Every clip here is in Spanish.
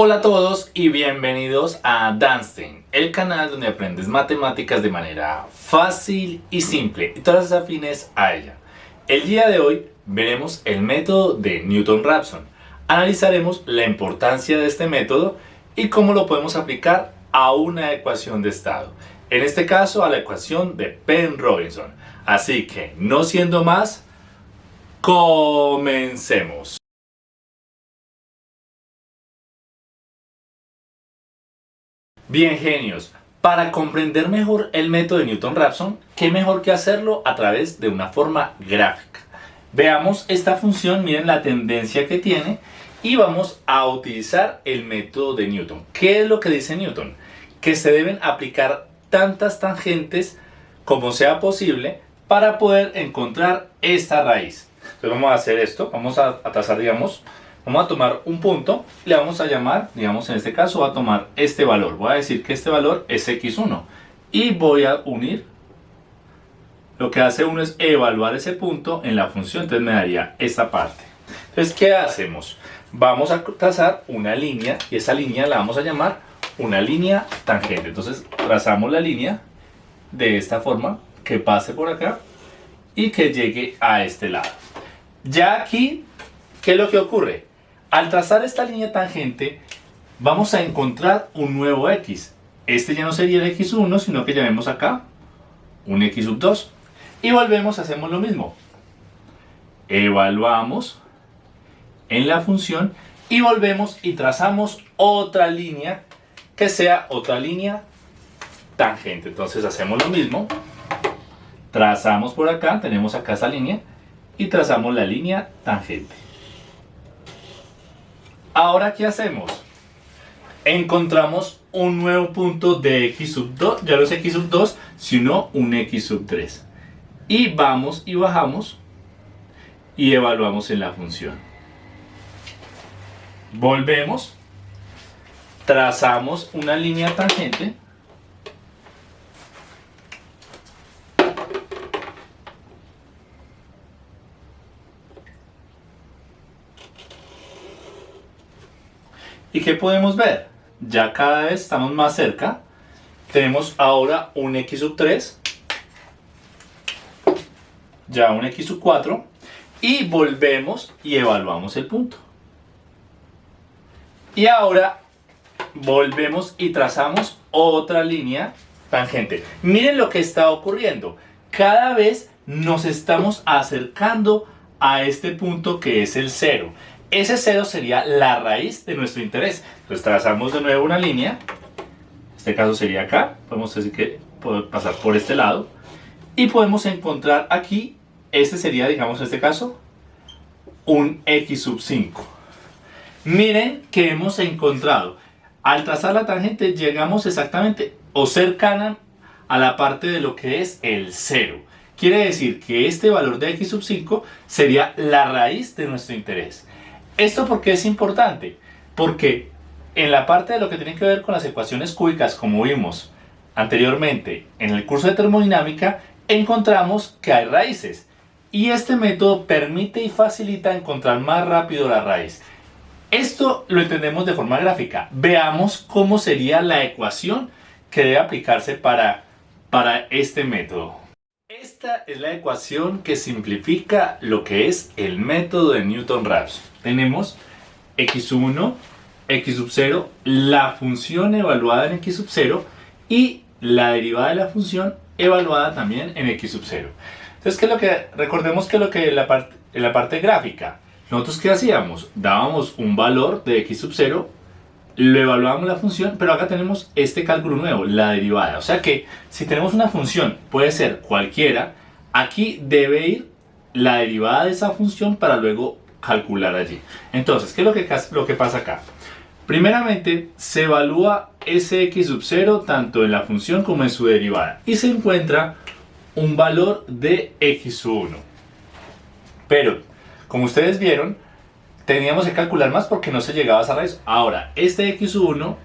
Hola a todos y bienvenidos a Danstein, el canal donde aprendes matemáticas de manera fácil y simple y todas las afines a ella. El día de hoy veremos el método de Newton-Raphson. Analizaremos la importancia de este método y cómo lo podemos aplicar a una ecuación de estado. En este caso a la ecuación de Penn-Robinson. Así que, no siendo más, comencemos. Bien genios, para comprender mejor el método de Newton-Raphson, ¿qué mejor que hacerlo a través de una forma gráfica? Veamos esta función, miren la tendencia que tiene y vamos a utilizar el método de Newton. ¿Qué es lo que dice Newton? Que se deben aplicar tantas tangentes como sea posible para poder encontrar esta raíz. Entonces vamos a hacer esto, vamos a, a trazar digamos Vamos a tomar un punto, le vamos a llamar, digamos en este caso, voy a tomar este valor. Voy a decir que este valor es x1 y voy a unir. Lo que hace uno es evaluar ese punto en la función, entonces me daría esta parte. Entonces, ¿qué hacemos? Vamos a trazar una línea y esa línea la vamos a llamar una línea tangente. Entonces, trazamos la línea de esta forma, que pase por acá y que llegue a este lado. Ya aquí, ¿qué es lo que ocurre? Al trazar esta línea tangente, vamos a encontrar un nuevo x. Este ya no sería el x1, sino que llamemos acá un x sub 2. Y volvemos, hacemos lo mismo. Evaluamos en la función y volvemos y trazamos otra línea que sea otra línea tangente. Entonces hacemos lo mismo. Trazamos por acá, tenemos acá esta línea y trazamos la línea tangente. Ahora, ¿qué hacemos? Encontramos un nuevo punto de x sub 2, ya no es x sub 2, sino un x sub 3. Y vamos y bajamos y evaluamos en la función. Volvemos, trazamos una línea tangente ¿Y qué podemos ver? Ya cada vez estamos más cerca. Tenemos ahora un x sub 3. Ya un x sub 4. Y volvemos y evaluamos el punto. Y ahora volvemos y trazamos otra línea tangente. Miren lo que está ocurriendo. Cada vez nos estamos acercando a este punto que es el 0. Ese cero sería la raíz de nuestro interés. Entonces trazamos de nuevo una línea. En este caso sería acá. Podemos decir que puede pasar por este lado. Y podemos encontrar aquí, este sería, digamos en este caso, un x sub 5. Miren que hemos encontrado. Al trazar la tangente llegamos exactamente o cercana a la parte de lo que es el 0. Quiere decir que este valor de x sub 5 sería la raíz de nuestro interés. ¿Esto por qué es importante? Porque en la parte de lo que tiene que ver con las ecuaciones cúbicas, como vimos anteriormente en el curso de termodinámica, encontramos que hay raíces. Y este método permite y facilita encontrar más rápido la raíz. Esto lo entendemos de forma gráfica. Veamos cómo sería la ecuación que debe aplicarse para, para este método. Esta es la ecuación que simplifica lo que es el método de Newton-Raphson tenemos x sub 1, x sub 0, la función evaluada en x sub 0 y la derivada de la función evaluada también en x sub 0. Entonces, ¿qué lo que, recordemos que lo que en la, parte, la parte gráfica, nosotros qué hacíamos? Dábamos un valor de x sub 0, lo evaluábamos la función, pero acá tenemos este cálculo nuevo, la derivada. O sea que si tenemos una función, puede ser cualquiera, aquí debe ir la derivada de esa función para luego calcular allí. Entonces, ¿qué es lo que, lo que pasa acá? Primeramente, se evalúa ese x sub 0 tanto en la función como en su derivada y se encuentra un valor de x sub 1. Pero, como ustedes vieron, teníamos que calcular más porque no se llegaba a esa raíz. Ahora, este x sub 1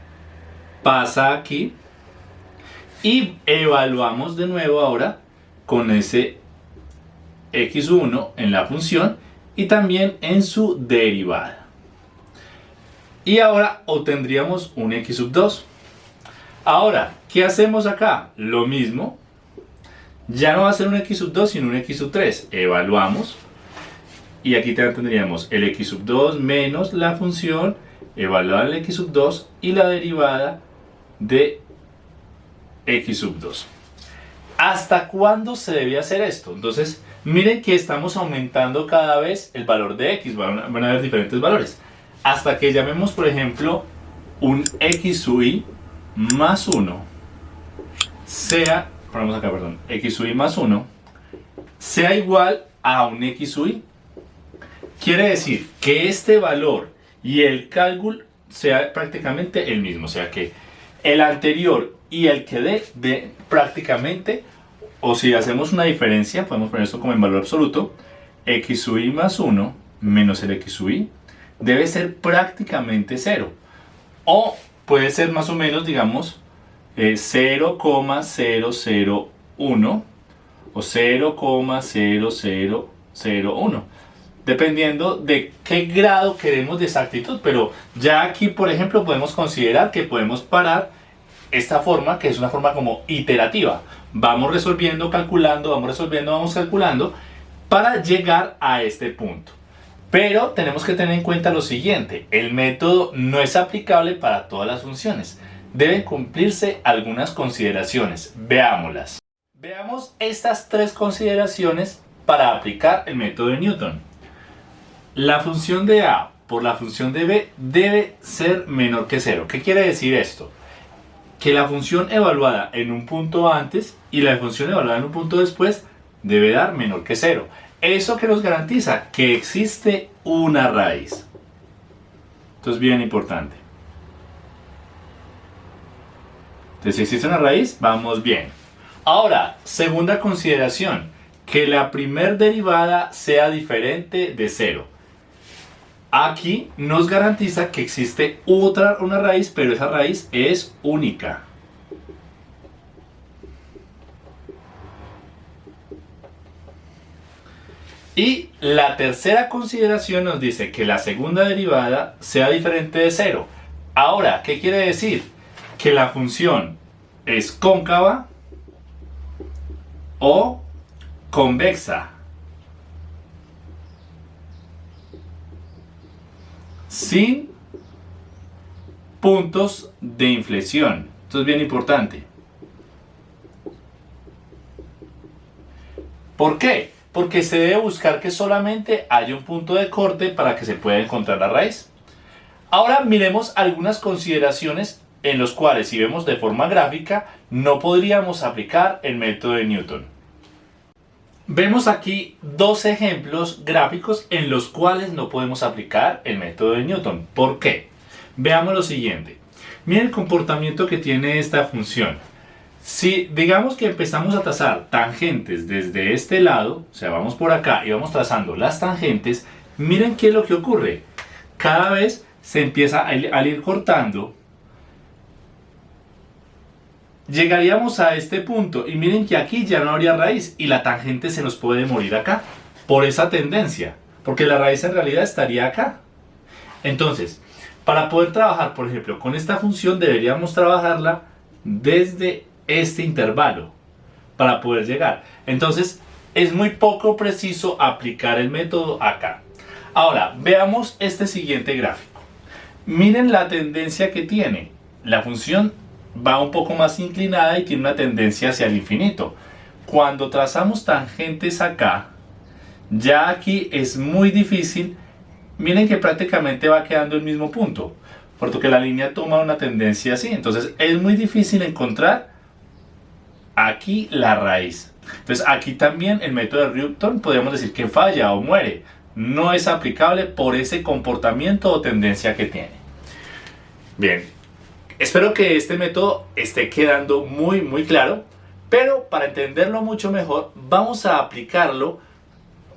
pasa aquí y evaluamos de nuevo ahora con ese x1 en la función y también en su derivada. Y ahora obtendríamos un x sub 2. Ahora, ¿qué hacemos acá? Lo mismo. Ya no va a ser un x sub 2, sino un x sub 3. Evaluamos. Y aquí tendríamos el x sub 2 menos la función evaluar el x sub 2 y la derivada de x sub 2. ¿Hasta cuándo se debe hacer esto? Entonces, miren que estamos aumentando cada vez el valor de x, van a, haber diferentes valores. Hasta que llamemos, por ejemplo, un x sub más 1 sea, ponemos acá, perdón, x más 1 sea igual a un x sub i. Quiere decir que este valor y el cálculo sea prácticamente el mismo, o sea que el anterior y el que dé de prácticamente, o si hacemos una diferencia, podemos poner esto como en valor absoluto, x i más 1 menos el x i debe ser prácticamente 0. O puede ser más o menos, digamos, 0,001 eh, o 0,0001 dependiendo de qué grado queremos de exactitud. Pero ya aquí, por ejemplo, podemos considerar que podemos parar esta forma, que es una forma como iterativa. Vamos resolviendo, calculando, vamos resolviendo, vamos calculando, para llegar a este punto. Pero tenemos que tener en cuenta lo siguiente, el método no es aplicable para todas las funciones. Deben cumplirse algunas consideraciones. Veámoslas. Veamos estas tres consideraciones para aplicar el método de Newton. La función de A por la función de B debe ser menor que 0. ¿Qué quiere decir esto? Que la función evaluada en un punto antes y la función evaluada en un punto después debe dar menor que 0. ¿Eso que nos garantiza? Que existe una raíz. Esto es bien importante. Entonces, si existe una raíz, vamos bien. Ahora, segunda consideración, que la primer derivada sea diferente de 0. Aquí nos garantiza que existe otra una raíz, pero esa raíz es única. Y la tercera consideración nos dice que la segunda derivada sea diferente de cero. Ahora, ¿qué quiere decir? Que la función es cóncava o convexa. Sin puntos de inflexión. Esto es bien importante. ¿Por qué? Porque se debe buscar que solamente haya un punto de corte para que se pueda encontrar la raíz. Ahora miremos algunas consideraciones en los cuales si vemos de forma gráfica no podríamos aplicar el método de Newton. Vemos aquí dos ejemplos gráficos en los cuales no podemos aplicar el método de Newton. ¿Por qué? Veamos lo siguiente. Miren el comportamiento que tiene esta función. Si digamos que empezamos a trazar tangentes desde este lado, o sea, vamos por acá y vamos trazando las tangentes, miren qué es lo que ocurre. Cada vez se empieza a ir cortando llegaríamos a este punto y miren que aquí ya no habría raíz y la tangente se nos puede morir acá por esa tendencia, porque la raíz en realidad estaría acá. Entonces, para poder trabajar, por ejemplo, con esta función deberíamos trabajarla desde este intervalo para poder llegar. Entonces, es muy poco preciso aplicar el método acá. Ahora, veamos este siguiente gráfico. Miren la tendencia que tiene. La función va un poco más inclinada y tiene una tendencia hacia el infinito. Cuando trazamos tangentes acá, ya aquí es muy difícil, miren que prácticamente va quedando el mismo punto, porque la línea toma una tendencia así, entonces es muy difícil encontrar aquí la raíz. Entonces aquí también el método de Newton podríamos decir que falla o muere, no es aplicable por ese comportamiento o tendencia que tiene. Bien, Espero que este método esté quedando muy muy claro, pero para entenderlo mucho mejor vamos a aplicarlo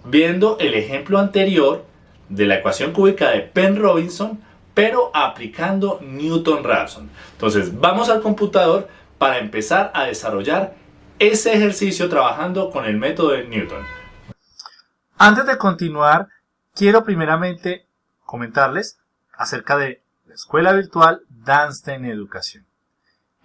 viendo el ejemplo anterior de la ecuación cúbica de Penn-Robinson, pero aplicando Newton-Raphson. Entonces vamos al computador para empezar a desarrollar ese ejercicio trabajando con el método de Newton. Antes de continuar, quiero primeramente comentarles acerca de Escuela Virtual Danstein Educación.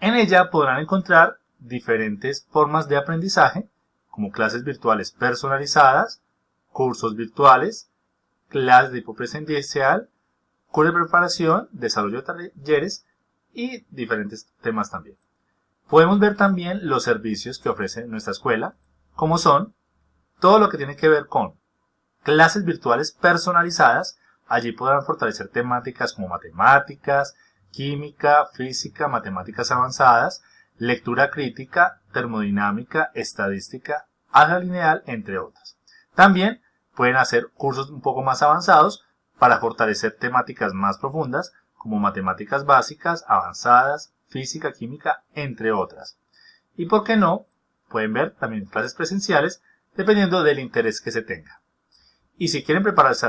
En ella podrán encontrar diferentes formas de aprendizaje, como clases virtuales personalizadas, cursos virtuales, clases de tipo presencial, cursos de preparación, desarrollo de talleres y diferentes temas también. Podemos ver también los servicios que ofrece nuestra escuela, como son todo lo que tiene que ver con clases virtuales personalizadas. Allí podrán fortalecer temáticas como matemáticas, química, física, matemáticas avanzadas, lectura crítica, termodinámica, estadística, álgebra lineal, entre otras. También pueden hacer cursos un poco más avanzados para fortalecer temáticas más profundas como matemáticas básicas, avanzadas, física, química, entre otras. Y por qué no, pueden ver también clases presenciales dependiendo del interés que se tenga. Y si quieren prepararse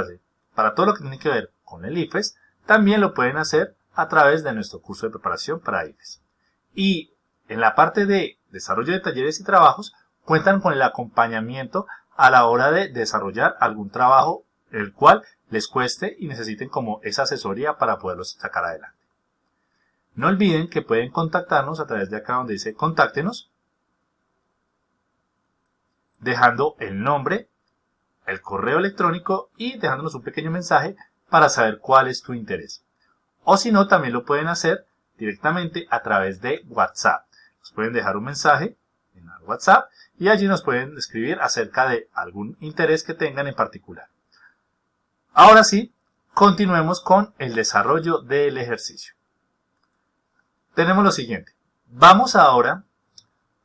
para todo lo que tiene que ver con el IFES, también lo pueden hacer a través de nuestro curso de preparación para IFES. Y en la parte de desarrollo de talleres y trabajos, cuentan con el acompañamiento a la hora de desarrollar algún trabajo el cual les cueste y necesiten como esa asesoría para poderlos sacar adelante. No olviden que pueden contactarnos a través de acá donde dice contáctenos, dejando el nombre, el correo electrónico y dejándonos un pequeño mensaje para saber cuál es tu interés. O si no, también lo pueden hacer directamente a través de WhatsApp. Nos pueden dejar un mensaje en WhatsApp y allí nos pueden escribir acerca de algún interés que tengan en particular. Ahora sí, continuemos con el desarrollo del ejercicio. Tenemos lo siguiente. Vamos ahora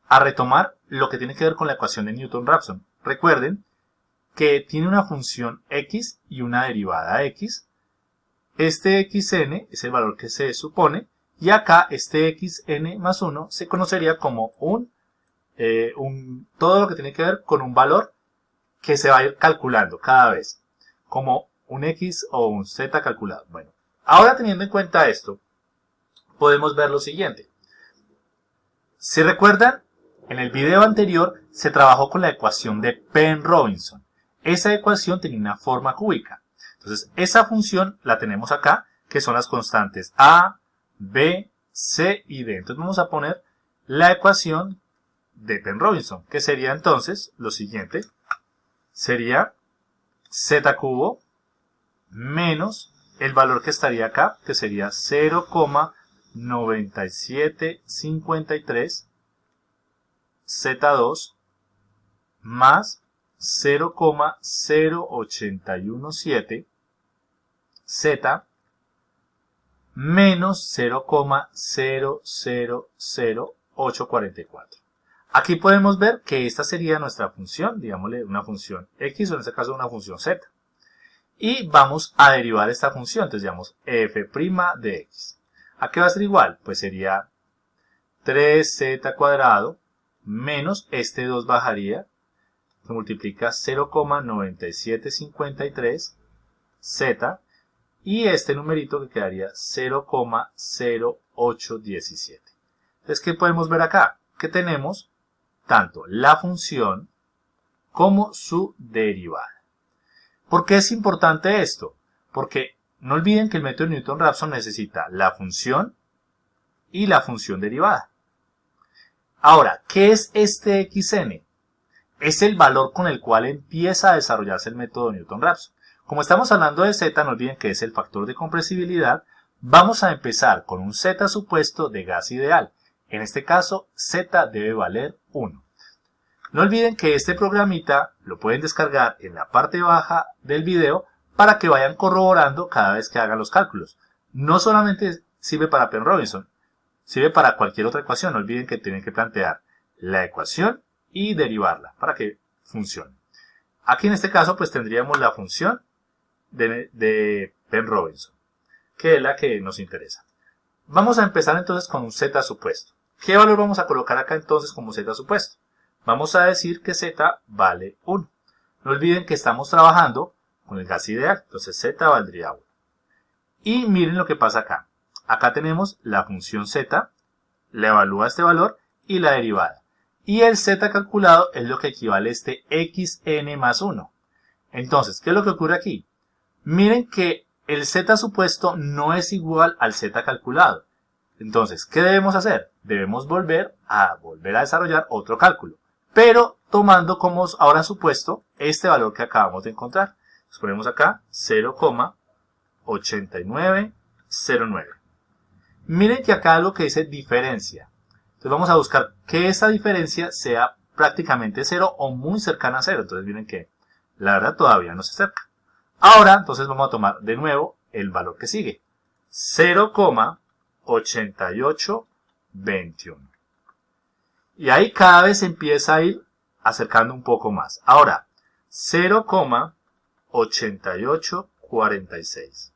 a retomar lo que tiene que ver con la ecuación de Newton-Raphson. Recuerden que tiene una función x y una derivada x. Este xn es el valor que se supone y acá este xn más 1 se conocería como un, eh, un, todo lo que tiene que ver con un valor que se va a ir calculando cada vez, como un x o un z calculado. Bueno, ahora teniendo en cuenta esto, podemos ver lo siguiente. Si recuerdan, en el video anterior se trabajó con la ecuación de Penn-Robinson. Esa ecuación tenía una forma cúbica. Entonces, esa función la tenemos acá, que son las constantes a, b, c y d. Entonces vamos a poner la ecuación de Penn-Robinson, que sería entonces lo siguiente. Sería z cubo menos el valor que estaría acá, que sería 0,9753 Z2 más 0,0817 Z menos 0,000844. Aquí podemos ver que esta sería nuestra función, digámosle una función x o en este caso una función z. Y vamos a derivar esta función, entonces digamos f' de x. ¿A qué va a ser igual? Pues sería 3z cuadrado menos este 2 bajaría, se multiplica 0,9753 z y este numerito que quedaría 0,0817. Entonces, ¿qué podemos ver acá? Que tenemos tanto la función como su derivada. ¿Por qué es importante esto? Porque no olviden que el método Newton-Raphson necesita la función y la función derivada. Ahora, ¿qué es este xn? Es el valor con el cual empieza a desarrollarse el método Newton-Raphson. Como estamos hablando de z, no olviden que es el factor de compresibilidad, vamos a empezar con un z supuesto de gas ideal. En este caso, z debe valer 1. No olviden que este programita lo pueden descargar en la parte baja del video para que vayan corroborando cada vez que hagan los cálculos. No solamente sirve para Penn Robinson, Sirve para cualquier otra ecuación. No olviden que tienen que plantear la ecuación y derivarla para que funcione. Aquí en este caso pues tendríamos la función de, de Penn-Robinson, que es la que nos interesa. Vamos a empezar entonces con un z supuesto. ¿Qué valor vamos a colocar acá entonces como z supuesto? Vamos a decir que z vale 1. No olviden que estamos trabajando con el gas ideal, entonces z valdría 1. Y miren lo que pasa acá. Acá tenemos la función z, le evalúa este valor y la derivada. Y el z calculado es lo que equivale a este xn más 1. Entonces, ¿qué es lo que ocurre aquí? Miren que el z supuesto no es igual al z calculado. Entonces, ¿qué debemos hacer? Debemos volver a volver a desarrollar otro cálculo, pero tomando como ahora supuesto este valor que acabamos de encontrar. Nos ponemos acá 0,8909. Miren que acá lo que dice diferencia. Entonces vamos a buscar que esa diferencia sea prácticamente cero o muy cercana a cero. Entonces miren que la verdad todavía no se acerca. Ahora, entonces vamos a tomar de nuevo el valor que sigue. 0,8821. Y ahí cada vez empieza a ir acercando un poco más. Ahora, 0,8846.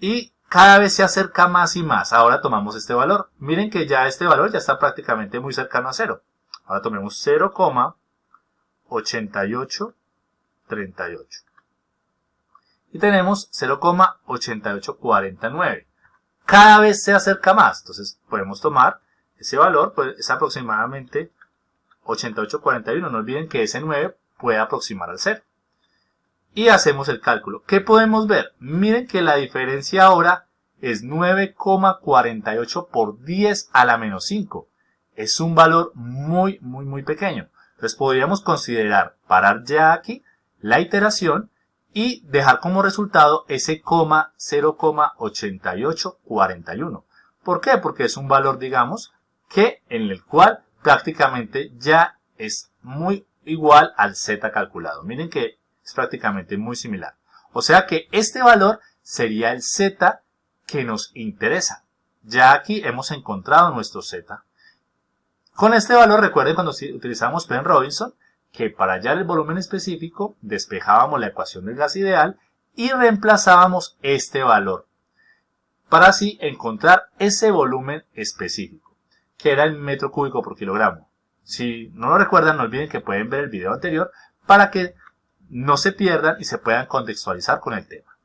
Y cada vez se acerca más y más. Ahora tomamos este valor. Miren que ya este valor ya está prácticamente muy cercano a cero. Ahora tomemos 0,88 38. Y tenemos 0,8849. Cada vez se acerca más. Entonces podemos tomar ese valor, pues es aproximadamente 8841. No olviden que ese 9 puede aproximar al 0. Y hacemos el cálculo. ¿Qué podemos ver? Miren que la diferencia ahora es 9,48 por 10 a la menos 5. Es un valor muy, muy, muy pequeño. Entonces podríamos considerar parar ya aquí la iteración y dejar como resultado ese coma 0,8841. ¿Por qué? Porque es un valor, digamos, que en el cual prácticamente ya es muy igual al z calculado. Miren que es prácticamente muy similar. O sea que este valor sería el z que nos interesa. Ya aquí hemos encontrado nuestro z. Con este valor, recuerden cuando utilizamos Penn Robinson, que para hallar el volumen específico despejábamos la ecuación del gas ideal y reemplazábamos este valor para así encontrar ese volumen específico, que era el metro cúbico por kilogramo. Si no lo recuerdan, no olviden que pueden ver el video anterior para que no se pierdan y se puedan contextualizar con el tema.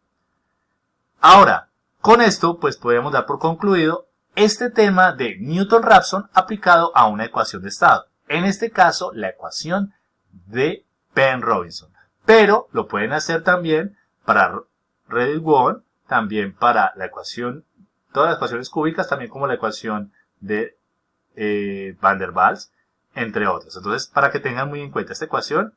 Ahora, con esto, pues podemos dar por concluido este tema de Newton-Raphson aplicado a una ecuación de estado. En este caso, la ecuación de Penn Robinson. Pero lo pueden hacer también para Reddit-Won, también para la ecuación, todas las ecuaciones cúbicas, también como la ecuación de eh, Van der Waals, entre otras. Entonces, para que tengan muy en cuenta esta ecuación.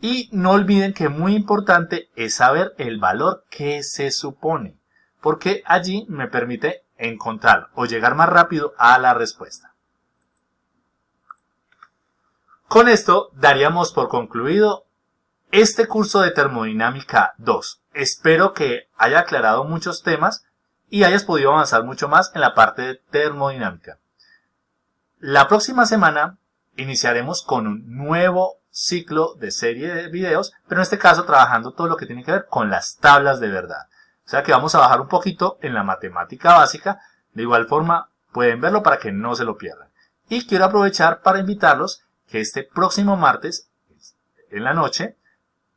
Y no olviden que muy importante es saber el valor que se supone, porque allí me permite encontrar o llegar más rápido a la respuesta. Con esto daríamos por concluido este curso de termodinámica 2. Espero que haya aclarado muchos temas y hayas podido avanzar mucho más en la parte de termodinámica. La próxima semana iniciaremos con un nuevo ciclo de serie de videos, pero en este caso trabajando todo lo que tiene que ver con las tablas de verdad. O sea que vamos a bajar un poquito en la matemática básica, de igual forma pueden verlo para que no se lo pierdan. Y quiero aprovechar para invitarlos que este próximo martes, en la noche,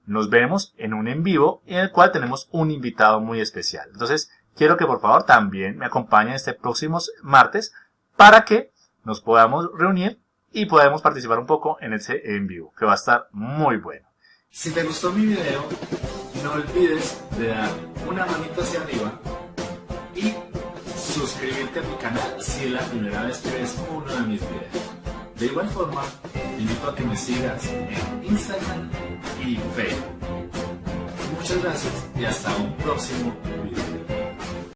nos vemos en un en vivo en el cual tenemos un invitado muy especial. Entonces, quiero que por favor también me acompañen este próximo martes para que nos podamos reunir y podamos participar un poco en ese en vivo, que va a estar muy bueno. Si te gustó mi video, no olvides de dar una manito hacia arriba y suscribirte a mi canal si es la primera vez que ves uno de mis videos. De igual forma, invito a que me sigas en Instagram y Facebook. Muchas gracias y hasta un próximo